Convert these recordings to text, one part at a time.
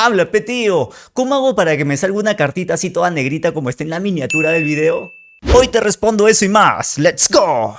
Habla, petío. ¿Cómo hago para que me salga una cartita así toda negrita como está en la miniatura del video? Hoy te respondo eso y más. ¡Let's go!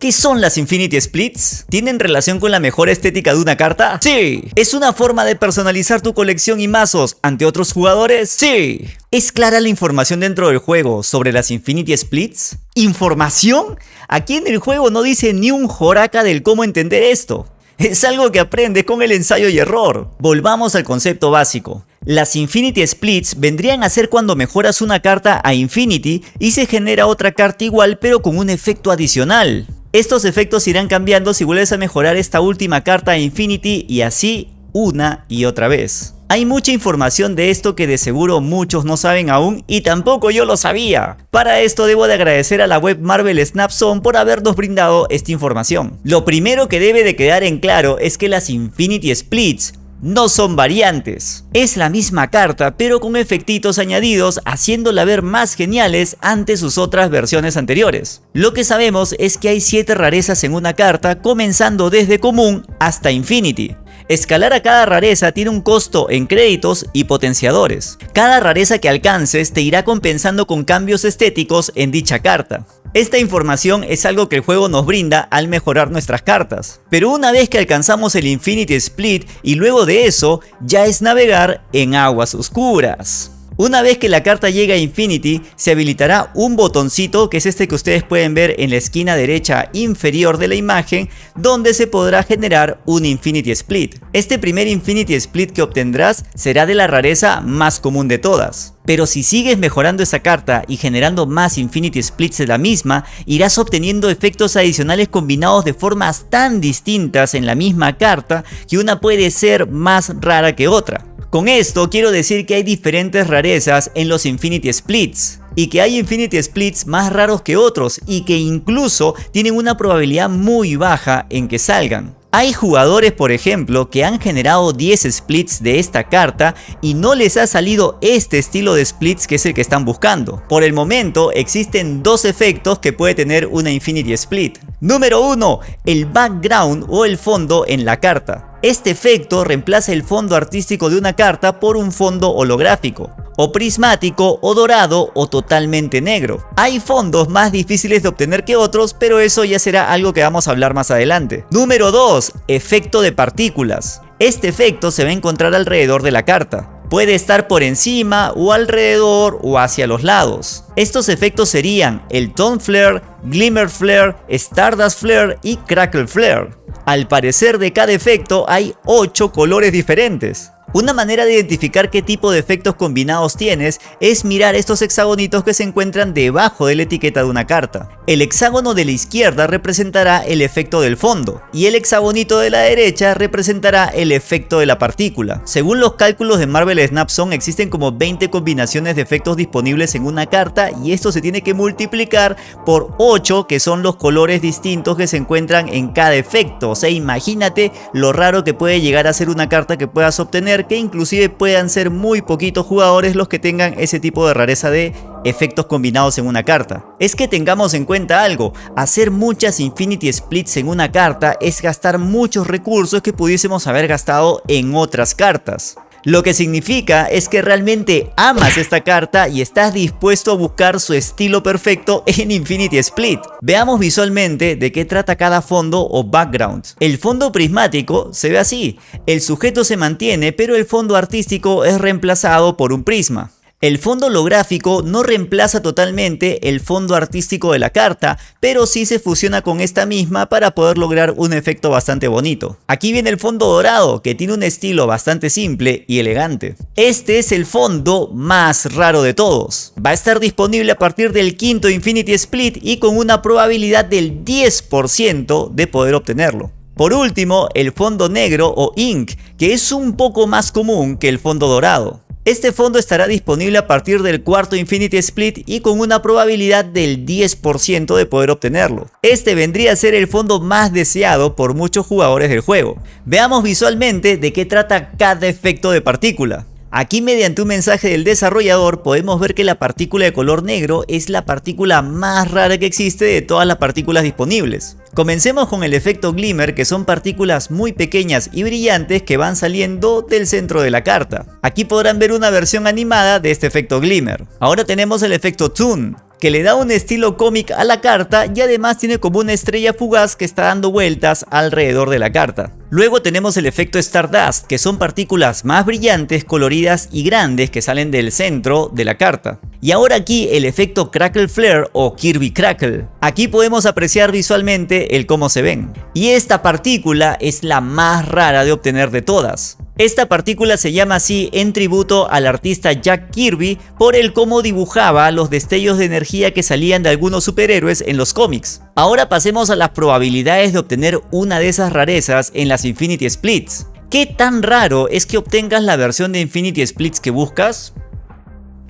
¿Qué son las Infinity Splits? ¿Tienen relación con la mejor estética de una carta? Sí. ¿Es una forma de personalizar tu colección y mazos ante otros jugadores? Sí. ¿Es clara la información dentro del juego sobre las Infinity Splits? ¿Información? Aquí en el juego no dice ni un joraca del cómo entender esto. Es algo que aprendes con el ensayo y error. Volvamos al concepto básico. Las Infinity Splits vendrían a ser cuando mejoras una carta a Infinity y se genera otra carta igual pero con un efecto adicional. Estos efectos irán cambiando si vuelves a mejorar esta última carta a Infinity y así una y otra vez. Hay mucha información de esto que de seguro muchos no saben aún y tampoco yo lo sabía. Para esto debo de agradecer a la web Marvel Snapzone por habernos brindado esta información. Lo primero que debe de quedar en claro es que las Infinity Splits no son variantes. Es la misma carta pero con efectitos añadidos haciéndola ver más geniales ante sus otras versiones anteriores. Lo que sabemos es que hay 7 rarezas en una carta comenzando desde común hasta Infinity. Escalar a cada rareza tiene un costo en créditos y potenciadores. Cada rareza que alcances te irá compensando con cambios estéticos en dicha carta. Esta información es algo que el juego nos brinda al mejorar nuestras cartas. Pero una vez que alcanzamos el Infinity Split y luego de eso, ya es navegar en aguas oscuras. Una vez que la carta llega a Infinity, se habilitará un botoncito que es este que ustedes pueden ver en la esquina derecha inferior de la imagen, donde se podrá generar un Infinity Split. Este primer Infinity Split que obtendrás será de la rareza más común de todas. Pero si sigues mejorando esa carta y generando más Infinity Splits de la misma, irás obteniendo efectos adicionales combinados de formas tan distintas en la misma carta que una puede ser más rara que otra. Con esto quiero decir que hay diferentes rarezas en los Infinity Splits y que hay Infinity Splits más raros que otros y que incluso tienen una probabilidad muy baja en que salgan. Hay jugadores por ejemplo que han generado 10 splits de esta carta y no les ha salido este estilo de splits que es el que están buscando. Por el momento existen dos efectos que puede tener una Infinity Split. Número 1. El background o el fondo en la carta. Este efecto reemplaza el fondo artístico de una carta por un fondo holográfico, o prismático, o dorado, o totalmente negro. Hay fondos más difíciles de obtener que otros, pero eso ya será algo que vamos a hablar más adelante. Número 2. Efecto de partículas. Este efecto se va a encontrar alrededor de la carta. Puede estar por encima o alrededor o hacia los lados. Estos efectos serían el Tone Flare, Glimmer Flare, Stardust Flare y Crackle Flare. Al parecer de cada efecto hay 8 colores diferentes. Una manera de identificar qué tipo de efectos combinados tienes es mirar estos hexagonitos que se encuentran debajo de la etiqueta de una carta. El hexágono de la izquierda representará el efecto del fondo y el hexagonito de la derecha representará el efecto de la partícula. Según los cálculos de Marvel Snapzone existen como 20 combinaciones de efectos disponibles en una carta y esto se tiene que multiplicar por 8 que son los colores distintos que se encuentran en cada efecto. O sea, imagínate lo raro que puede llegar a ser una carta que puedas obtener que inclusive puedan ser muy poquitos jugadores los que tengan ese tipo de rareza de efectos combinados en una carta. Es que tengamos en cuenta algo, hacer muchas Infinity Splits en una carta es gastar muchos recursos que pudiésemos haber gastado en otras cartas. Lo que significa es que realmente amas esta carta y estás dispuesto a buscar su estilo perfecto en Infinity Split. Veamos visualmente de qué trata cada fondo o background. El fondo prismático se ve así, el sujeto se mantiene pero el fondo artístico es reemplazado por un prisma. El fondo holográfico no reemplaza totalmente el fondo artístico de la carta, pero sí se fusiona con esta misma para poder lograr un efecto bastante bonito. Aquí viene el fondo dorado, que tiene un estilo bastante simple y elegante. Este es el fondo más raro de todos. Va a estar disponible a partir del quinto Infinity Split y con una probabilidad del 10% de poder obtenerlo. Por último, el fondo negro o ink, que es un poco más común que el fondo dorado. Este fondo estará disponible a partir del cuarto Infinity Split y con una probabilidad del 10% de poder obtenerlo. Este vendría a ser el fondo más deseado por muchos jugadores del juego. Veamos visualmente de qué trata cada efecto de partícula. Aquí mediante un mensaje del desarrollador podemos ver que la partícula de color negro es la partícula más rara que existe de todas las partículas disponibles. Comencemos con el efecto glimmer que son partículas muy pequeñas y brillantes que van saliendo del centro de la carta. Aquí podrán ver una versión animada de este efecto glimmer. Ahora tenemos el efecto toon que le da un estilo cómic a la carta y además tiene como una estrella fugaz que está dando vueltas alrededor de la carta. Luego tenemos el efecto Stardust, que son partículas más brillantes, coloridas y grandes que salen del centro de la carta. Y ahora aquí el efecto Crackle Flare o Kirby Crackle. Aquí podemos apreciar visualmente el cómo se ven. Y esta partícula es la más rara de obtener de todas. Esta partícula se llama así en tributo al artista Jack Kirby por el cómo dibujaba los destellos de energía que salían de algunos superhéroes en los cómics. Ahora pasemos a las probabilidades de obtener una de esas rarezas en las Infinity Splits. ¿Qué tan raro es que obtengas la versión de Infinity Splits que buscas?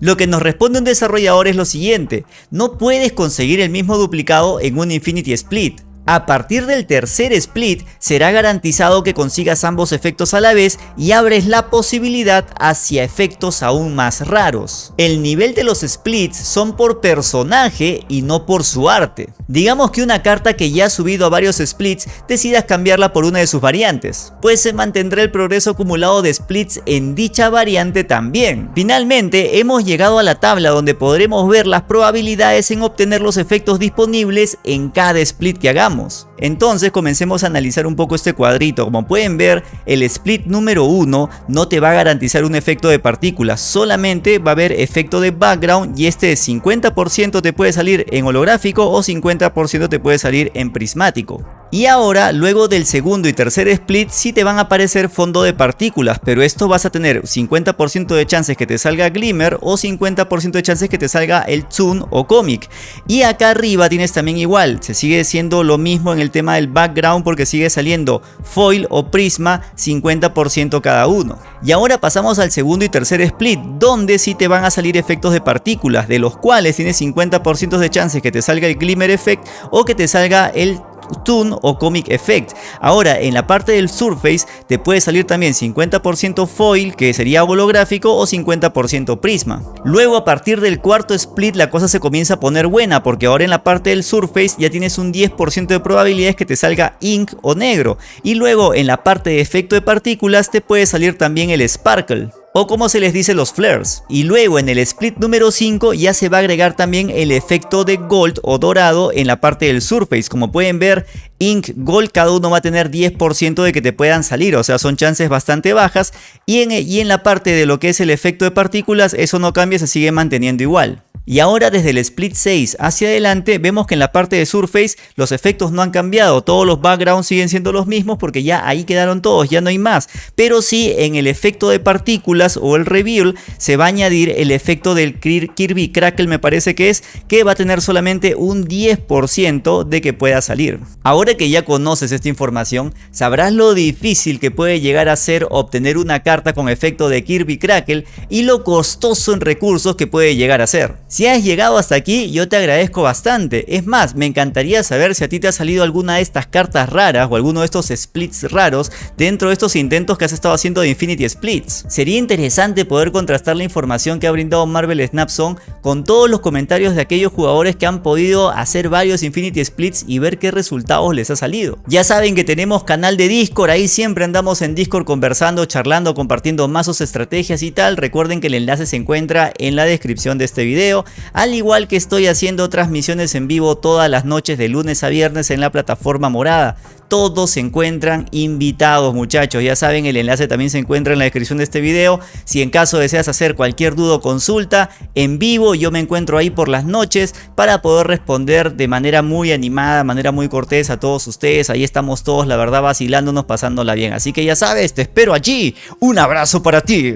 Lo que nos responde un desarrollador es lo siguiente, no puedes conseguir el mismo duplicado en un Infinity Split. A partir del tercer split será garantizado que consigas ambos efectos a la vez y abres la posibilidad hacia efectos aún más raros. El nivel de los splits son por personaje y no por su arte. Digamos que una carta que ya ha subido a varios splits decidas cambiarla por una de sus variantes, pues se mantendrá el progreso acumulado de splits en dicha variante también. Finalmente hemos llegado a la tabla donde podremos ver las probabilidades en obtener los efectos disponibles en cada split que hagamos entonces comencemos a analizar un poco este cuadrito. Como pueden ver, el split número 1 no te va a garantizar un efecto de partículas, solamente va a haber efecto de background y este 50% te puede salir en holográfico o 50% te puede salir en prismático. Y ahora, luego del segundo y tercer split, sí te van a aparecer fondo de partículas, pero esto vas a tener 50% de chances que te salga Glimmer o 50% de chances que te salga el Toon o Comic. Y acá arriba tienes también igual, se sigue siendo lo mismo en el tema del background porque sigue saliendo Foil o Prisma 50% cada uno. Y ahora pasamos al segundo y tercer split, donde sí te van a salir efectos de partículas, de los cuales tienes 50% de chances que te salga el Glimmer Effect o que te salga el Toon o Comic Effect. Ahora, en la parte del Surface te puede salir también 50% foil, que sería holográfico, o 50% prisma. Luego, a partir del cuarto split, la cosa se comienza a poner buena, porque ahora en la parte del Surface ya tienes un 10% de probabilidades que te salga ink o negro. Y luego, en la parte de efecto de partículas, te puede salir también el Sparkle o como se les dice los flares. Y luego en el split número 5 ya se va a agregar también el efecto de gold o dorado en la parte del surface. Como pueden ver, ink, gold, cada uno va a tener 10% de que te puedan salir, o sea son chances bastante bajas. Y en, y en la parte de lo que es el efecto de partículas, eso no cambia, se sigue manteniendo igual. Y ahora desde el split 6 hacia adelante vemos que en la parte de Surface los efectos no han cambiado, todos los backgrounds siguen siendo los mismos porque ya ahí quedaron todos, ya no hay más. Pero sí en el efecto de partículas o el reveal se va a añadir el efecto del Kirby Crackle me parece que es, que va a tener solamente un 10% de que pueda salir. Ahora que ya conoces esta información, sabrás lo difícil que puede llegar a ser obtener una carta con efecto de Kirby Crackle y lo costoso en recursos que puede llegar a ser. Si has llegado hasta aquí, yo te agradezco bastante. Es más, me encantaría saber si a ti te ha salido alguna de estas cartas raras o alguno de estos splits raros dentro de estos intentos que has estado haciendo de Infinity Splits. Sería interesante poder contrastar la información que ha brindado Marvel Snapzone con todos los comentarios de aquellos jugadores que han podido hacer varios Infinity Splits y ver qué resultados les ha salido. Ya saben que tenemos canal de Discord, ahí siempre andamos en Discord conversando, charlando, compartiendo mazos, estrategias y tal. Recuerden que el enlace se encuentra en la descripción de este video al igual que estoy haciendo transmisiones en vivo todas las noches de lunes a viernes en la plataforma morada. Todos se encuentran invitados muchachos, ya saben el enlace también se encuentra en la descripción de este video. Si en caso deseas hacer cualquier duda o consulta en vivo yo me encuentro ahí por las noches para poder responder de manera muy animada, manera muy cortés a todos ustedes. Ahí estamos todos la verdad vacilándonos, pasándola bien. Así que ya sabes, te espero allí. Un abrazo para ti.